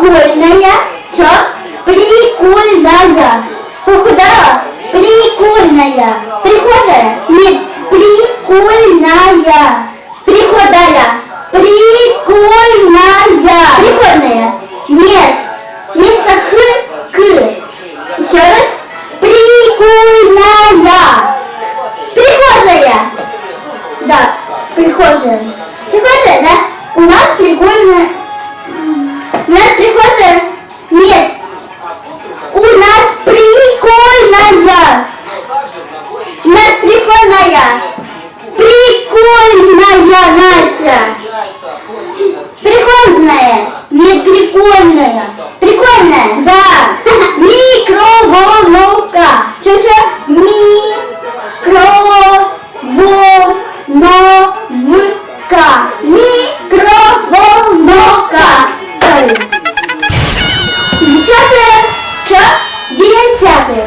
Прикольная. Что? Прикольная. Похудала? Прикольная. Прихожая? Нет. Прикольная. Приходая. Прикольная. Приходная? Нет. Вместо х, к. Еще раз. Прикольная. Прихожая. Да, прихожая. Прихожая, да? У нас прикольная. Прикольная, Настя. Прикольная. Нет, прикольная. Прикольная, да. Микроволновка. Что-что? Микроволновка. Микроволновка. Десятое. Что? Десятое.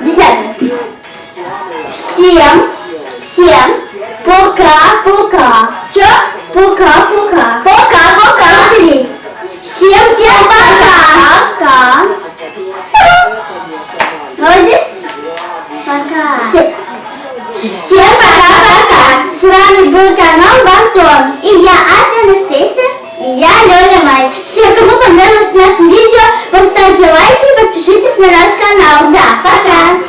Десятое. Всем, Молодец. Пока. Всем, всем пока-пока. С вами был канал Бантон. И я Ася Анастасия. И я Лёля Май. Всем, кому понравилось наше видео, поставьте лайки и подпишитесь на наш канал. Да, пока.